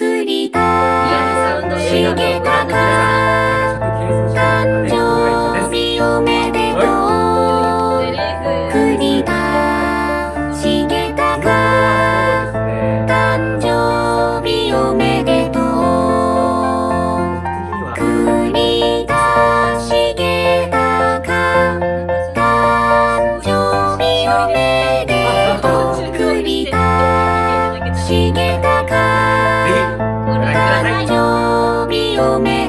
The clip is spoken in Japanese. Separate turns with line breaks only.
作りたしげたか
誕生日
おめでとう。
栗田
しげた
か誕生日おめでとう。栗田し
げたか。誕生日おめでとう。栗田しげた強め